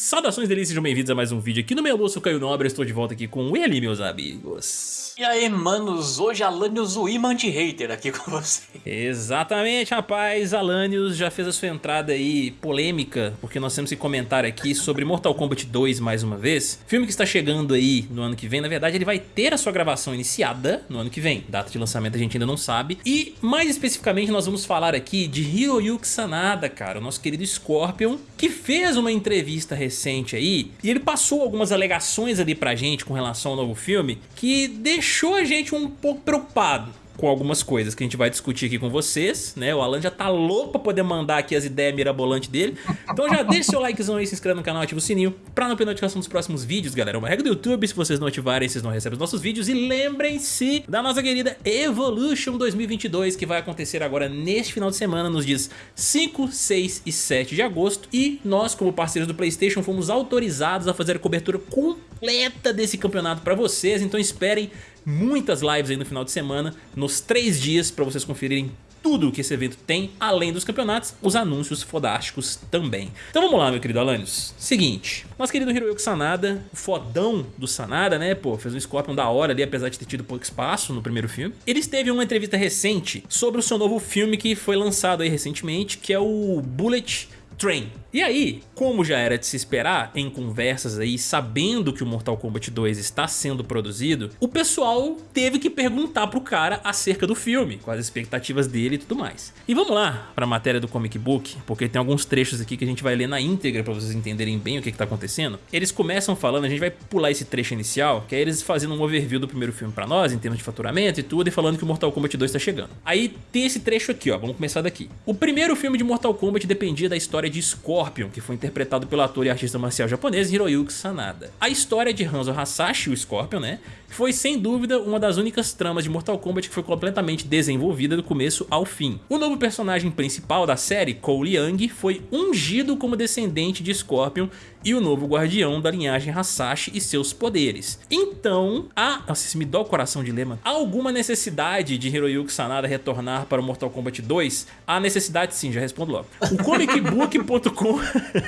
Saudações delícias, sejam bem-vindos a mais um vídeo aqui no meu bolso Caio Nobre, estou de volta aqui com ele, meus amigos. E aí, manos, hoje Alanios, o imã de hater aqui com você. Exatamente, rapaz, Alanios já fez a sua entrada aí polêmica, porque nós temos que comentar aqui sobre Mortal Kombat 2 mais uma vez. Filme que está chegando aí no ano que vem, na verdade ele vai ter a sua gravação iniciada no ano que vem. Data de lançamento a gente ainda não sabe. E mais especificamente nós vamos falar aqui de Hiroyuki Sanada, cara, o nosso querido Scorpion, que fez uma entrevista recente aí, e ele passou algumas alegações ali pra gente com relação ao novo filme, que deixou a gente um pouco preocupado com algumas coisas que a gente vai discutir aqui com vocês, né? O Alan já tá louco pra poder mandar aqui as ideias mirabolantes dele. Então já deixa seu likezão aí, se inscreve no canal, ativa o sininho pra não perder notificação dos próximos vídeos, galera. Uma regra do YouTube, se vocês não ativarem, vocês não recebem os nossos vídeos. E lembrem-se da nossa querida Evolution 2022, que vai acontecer agora neste final de semana, nos dias 5, 6 e 7 de agosto. E nós, como parceiros do Playstation, fomos autorizados a fazer a cobertura completa desse campeonato pra vocês. Então esperem muitas lives aí no final de semana, nos três dias, para vocês conferirem tudo que esse evento tem, além dos campeonatos, os anúncios fodásticos também. Então vamos lá, meu querido Alanios. Seguinte, nosso querido Hiroyuki Sanada, fodão do Sanada, né, pô, fez um Scorpion da hora ali, apesar de ter tido pouco espaço no primeiro filme. Ele teve uma entrevista recente sobre o seu novo filme que foi lançado aí recentemente, que é o Bullet Train. E aí, como já era de se esperar, em conversas aí, sabendo que o Mortal Kombat 2 está sendo produzido, o pessoal teve que perguntar pro cara acerca do filme, com as expectativas dele e tudo mais. E vamos lá para a matéria do Comic Book, porque tem alguns trechos aqui que a gente vai ler na íntegra para vocês entenderem bem o que, que tá acontecendo. Eles começam falando, a gente vai pular esse trecho inicial, que é eles fazendo um overview do primeiro filme para nós, em termos de faturamento e tudo, e falando que o Mortal Kombat 2 tá chegando. Aí tem esse trecho aqui, ó, vamos começar daqui. O primeiro filme de Mortal Kombat dependia da história de Scorpion, que foi interpretado pelo ator e artista marcial japonês Hiroyuki Sanada. A história de Hanzo Hasashi, o Scorpion, né, foi sem dúvida uma das únicas tramas de Mortal Kombat que foi completamente desenvolvida do começo ao fim. O novo personagem principal da série, Cole Young, foi ungido como descendente de Scorpion e o novo guardião da linhagem Hasashi e seus poderes. Então, há, nossa, isso me dá o coração de lema, há alguma necessidade de Hiroyuki Sanada retornar para o Mortal Kombat 2? Há necessidade sim, já respondo logo. O comicbook.com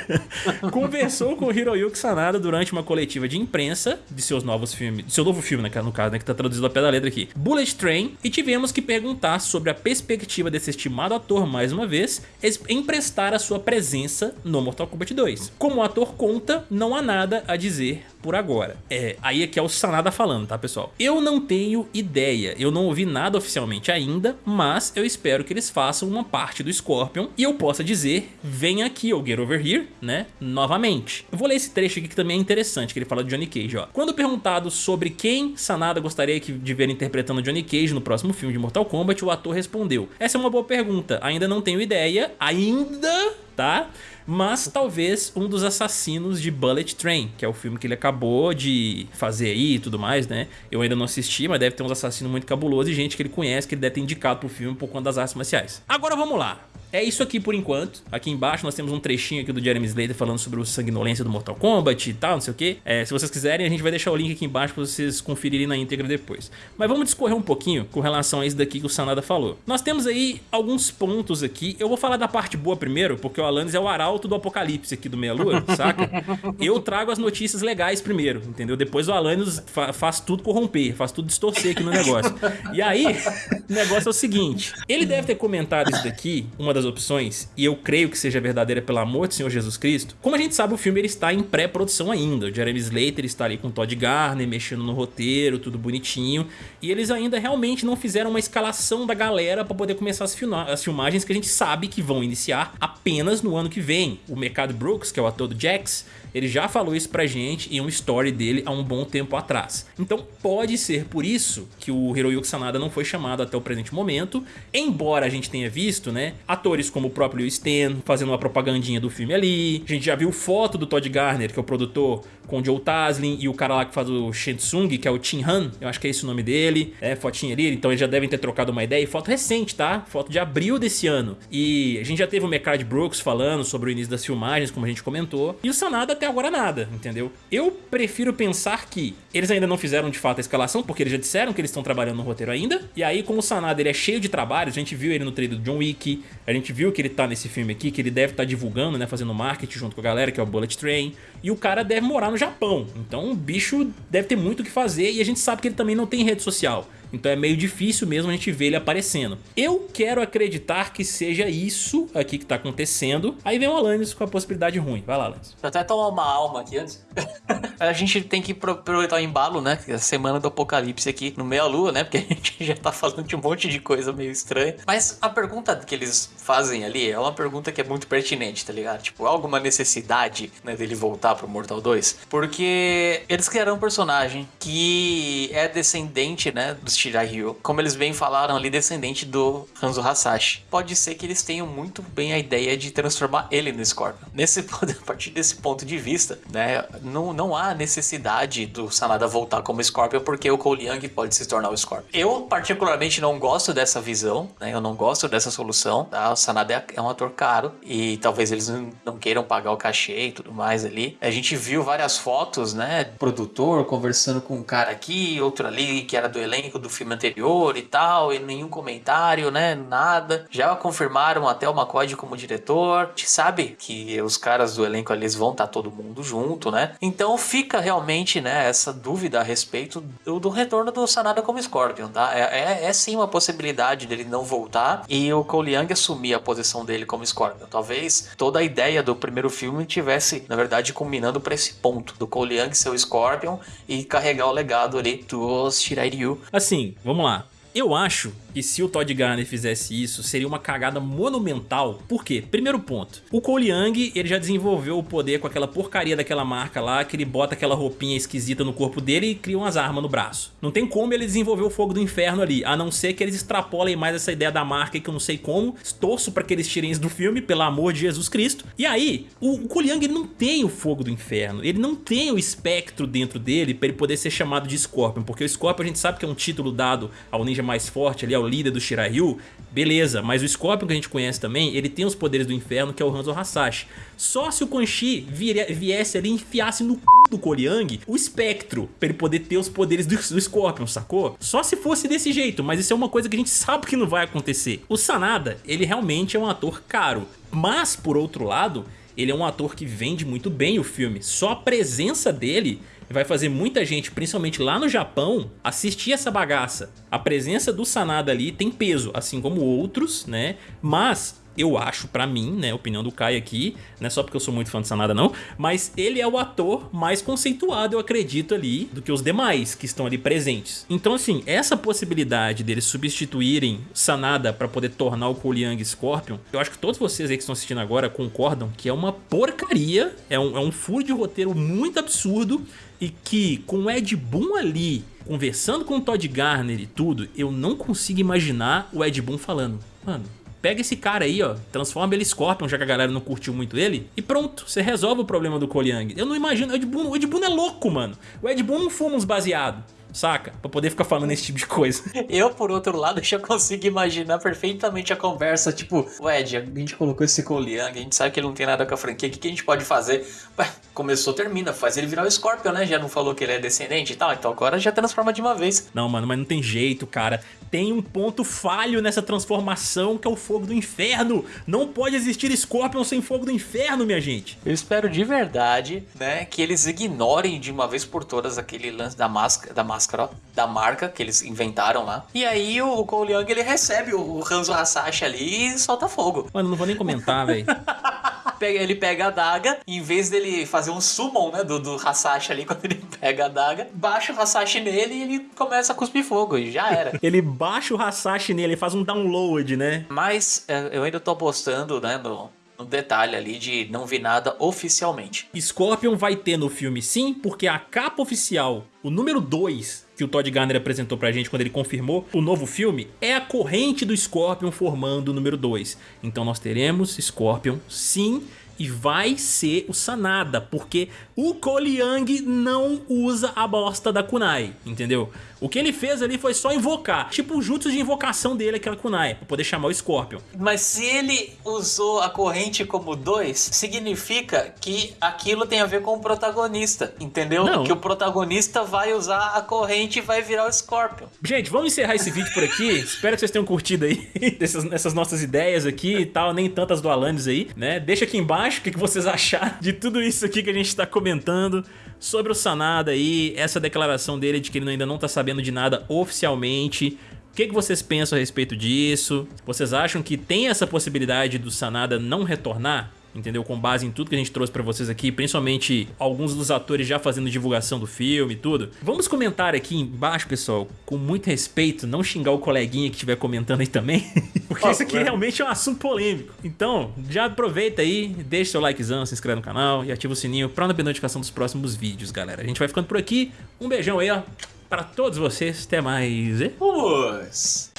conversou com Hiroyuki Sanada durante uma coletiva de imprensa de seus novos filmes, de seu novo filme, né, no caso, né, que tá traduzido a pé da letra aqui, Bullet Train, e tivemos que perguntar sobre a perspectiva desse estimado ator, mais uma vez, em prestar a sua presença no Mortal Kombat 2. Como ator conta, não há nada a dizer por agora. É, aí é que é o Sanada falando, tá pessoal? Eu não tenho ideia, eu não ouvi nada oficialmente ainda, mas eu espero que eles façam uma parte do Scorpion e eu possa dizer, vem aqui ou get over here, né, novamente. Eu vou ler esse trecho aqui que também é interessante, que ele fala de Johnny Cage, ó. Quando perguntado sobre quem Sanada gostaria de ver interpretando Johnny Cage no próximo filme de Mortal Kombat, o ator respondeu, essa é uma boa pergunta, ainda não tenho ideia, ainda, tá? mas talvez um dos assassinos de Bullet Train, que é o filme que ele acabou de fazer aí e tudo mais, né? Eu ainda não assisti, mas deve ter uns assassinos muito cabulosos e gente que ele conhece, que ele deve ter indicado pro filme por conta das artes marciais. Agora vamos lá. É isso aqui por enquanto. Aqui embaixo nós temos um trechinho aqui do Jeremy Slater falando sobre o sanguinolência do Mortal Kombat e tal, não sei o que. É, se vocês quiserem, a gente vai deixar o link aqui embaixo pra vocês conferirem na íntegra depois. Mas vamos discorrer um pouquinho com relação a isso daqui que o Sanada falou. Nós temos aí alguns pontos aqui. Eu vou falar da parte boa primeiro, porque o Alanis é o arauto do apocalipse aqui do Meia Lua, saca? Eu trago as notícias legais primeiro, entendeu? Depois o Alanis fa faz tudo corromper, faz tudo distorcer aqui no negócio. E aí, o negócio é o seguinte. Ele deve ter comentado isso daqui, uma das das opções, e eu creio que seja verdadeira pelo amor do Senhor Jesus Cristo, como a gente sabe o filme ele está em pré-produção ainda, o Jeremy Slater está ali com Todd Garner, mexendo no roteiro, tudo bonitinho, e eles ainda realmente não fizeram uma escalação da galera para poder começar as, as, filmagens que a gente sabe que vão iniciar apenas no ano que vem. O Mercado Brooks, que é o ator do Jax, ele já falou isso pra gente em um story dele há um bom tempo atrás. Então pode ser por isso que o Hiroyuki Sanada não foi chamado até o presente momento, embora a gente tenha visto, né, atores como o próprio Stan fazendo uma propagandinha do filme ali, a gente já viu foto do Todd Garner, que é o produtor, com o Joe Taslin e o cara lá que faz o Shensung, que é o Chin Han, eu acho que é esse o nome dele, é, fotinha ali, então eles já devem ter trocado uma ideia, e foto recente, tá? Foto de abril desse ano. E a gente já teve o Mecard Brooks falando sobre o início das filmagens, como a gente comentou, e o Sanada até agora nada, entendeu? Eu prefiro pensar que eles ainda não fizeram de fato a escalação, porque eles já disseram que eles estão trabalhando no roteiro ainda, e aí como o Sanada ele é cheio de trabalhos, a gente viu ele no trailer do John Wick, a gente viu que ele tá nesse filme aqui, que ele deve estar tá divulgando, né, fazendo marketing junto com a galera, que é o Bullet Train, e o cara deve morar no Japão, então o bicho deve ter muito o que fazer, e a gente sabe que ele também não tem rede social. Então é meio difícil mesmo a gente ver ele aparecendo. Eu quero acreditar que seja isso aqui que tá acontecendo. Aí vem o Alanis com a possibilidade ruim. Vai lá, Alanis. Eu até tomar uma alma aqui antes. a gente tem que aproveitar o embalo, né? É a semana do apocalipse aqui no meia lua, né? Porque a gente já tá falando de um monte de coisa meio estranha. Mas a pergunta que eles fazem ali é uma pergunta que é muito pertinente, tá ligado? Tipo, alguma necessidade né, dele voltar pro Mortal 2? Porque eles criaram um personagem que é descendente, né? Dos Shirahiro, como eles bem falaram ali, descendente do Hanzo Hasashi. Pode ser que eles tenham muito bem a ideia de transformar ele no Scorpion. Nesse, a partir desse ponto de vista, né, não, não há necessidade do Sanada voltar como Scorpion, porque o Cole Young pode se tornar o Scorpion. Eu, particularmente, não gosto dessa visão, né, eu não gosto dessa solução. Tá? O Sanada é, é um ator caro e talvez eles não, não queiram pagar o cachê e tudo mais ali. A gente viu várias fotos, né, produtor conversando com um cara aqui, outro ali, que era do elenco do filme anterior e tal, e nenhum comentário, né? Nada. Já confirmaram até o McCoy como diretor. A gente sabe que os caras do elenco ali vão estar tá todo mundo junto, né? Então fica realmente, né, essa dúvida a respeito do, do retorno do Sanada como Scorpion, tá? É, é, é, sim uma possibilidade dele não voltar e o Cole Young assumir a posição dele como Scorpion. Talvez toda a ideia do primeiro filme tivesse, na verdade, culminando para esse ponto do Cole Young ser o Scorpion e carregar o legado ali dos Shiraiyu. Assim, vamos lá. Eu acho que se o Todd Garner fizesse isso, seria uma cagada monumental. Por quê? Primeiro ponto, o Cole Young ele já desenvolveu o poder com aquela porcaria daquela marca lá, que ele bota aquela roupinha esquisita no corpo dele e cria umas armas no braço. Não tem como ele desenvolver o fogo do inferno ali, a não ser que eles extrapolem mais essa ideia da marca que eu não sei como. Torço pra que eles tirem isso do filme, pelo amor de Jesus Cristo. E aí, o, Cole Young ele não tem o fogo do inferno, ele não tem o espectro dentro dele pra ele poder ser chamado de Scorpion, porque o Scorpion a gente sabe que é um título dado ao ninja mais forte ali, ao líder do Shirahyu, beleza, mas o Scorpion que a gente conhece também, ele tem os poderes do inferno que é o Hanzo Hasashi. Só se o Quan viesse ali e enfiasse no c... do Koriang o espectro, pra ele poder ter os poderes do, do Scorpion, sacou? Só se fosse desse jeito, mas isso é uma coisa que a gente sabe que não vai acontecer. O Sanada, ele realmente é um ator caro, mas por outro lado, ele é um ator que vende muito bem o filme. Só a presença dele vai fazer muita gente, principalmente lá no Japão, assistir essa bagaça. A presença do Sanada ali tem peso, assim como outros, né? Mas eu acho, pra mim, né, opinião do Kai aqui, não é só porque eu sou muito fã de Sanada não, mas ele é o ator mais conceituado, eu acredito ali, do que os demais que estão ali presentes. Então assim, essa possibilidade deles substituírem Sanada pra poder tornar o Young Scorpion, eu acho que todos vocês aí que estão assistindo agora concordam que é uma porcaria, é um, é um furo de roteiro muito absurdo e que com o Ed Boon ali, conversando com o Todd Garner e tudo, eu não consigo imaginar o Ed Boon falando, mano, Pega esse cara aí, ó, transforma ele em Scorpion, já que a galera não curtiu muito ele, e pronto, você resolve o problema do Young. Eu não imagino, o Ed Boon, o Ed Boon é louco, mano. O Ed Boon não fuma uns baseados saca? Pra poder ficar falando esse tipo de coisa. Eu, por outro lado, já consigo imaginar perfeitamente a conversa, tipo, Ed, a gente colocou esse Cole Young, a gente sabe que ele não tem nada com a franquia, o que, que a gente pode fazer? Ué, começou, termina, faz ele virar o Scorpion, né? Já não falou que ele é descendente e tal, então agora já transforma de uma vez. Não, mano, mas não tem jeito, cara. Tem um ponto falho nessa transformação que é o fogo do inferno. Não pode existir Scorpion sem fogo do inferno, minha gente. Eu espero de verdade, né, que eles ignorem de uma vez por todas aquele lance da máscara, da máscara máscara ó, da marca que eles inventaram lá. E aí o Cole Young ele recebe o Hanzo Hasashi ali e solta fogo. Mano, não vou nem comentar, velho. ele pega a daga, em vez dele fazer um summon, né, do, do Hasashi ali, quando ele pega a daga, baixa o Hasashi nele e ele começa a cuspir fogo, e já era. ele baixa o Hasashi nele, faz um download, né? Mas é, eu ainda tô apostando, né, no, no detalhe ali de não vi nada oficialmente. Scorpion vai ter no filme sim, porque a capa oficial, o número 2 que o Todd Garner apresentou pra gente quando ele confirmou o novo filme, é a corrente do Scorpion formando o número 2. Então nós teremos Scorpion sim, e vai ser o Sanada, porque o Koliang não usa a bosta da Kunai, entendeu? O que ele fez ali foi só invocar, tipo o jutsu de invocação dele, aquela Kunai, pra poder chamar o Scorpion. Mas se ele usou a corrente como dois, significa que aquilo tem a ver com o protagonista, entendeu? Não. Que o protagonista vai usar a corrente e vai virar o Scorpion. Gente, vamos encerrar esse vídeo por aqui. Espero que vocês tenham curtido aí essas nossas ideias aqui e tal, nem tantas do Alanis aí, né? Deixa aqui embaixo o que vocês acharam de tudo isso aqui que a gente tá comentando sobre o Sanada aí, essa declaração dele de que ele ainda não tá sabendo de nada oficialmente. O que, que vocês pensam a respeito disso? Vocês acham que tem essa possibilidade do Sanada não retornar? Entendeu? Com base em tudo que a gente trouxe pra vocês aqui, principalmente alguns dos atores já fazendo divulgação do filme e tudo. Vamos comentar aqui embaixo, pessoal, com muito respeito, não xingar o coleguinha que estiver comentando aí também, porque isso aqui realmente é um assunto polêmico. Então, já aproveita aí, deixa seu likezão, se inscreve no canal e ativa o sininho pra não perder notificação dos próximos vídeos, galera. A gente vai ficando por aqui, um beijão aí, ó, pra todos vocês, até mais. e- Vamos!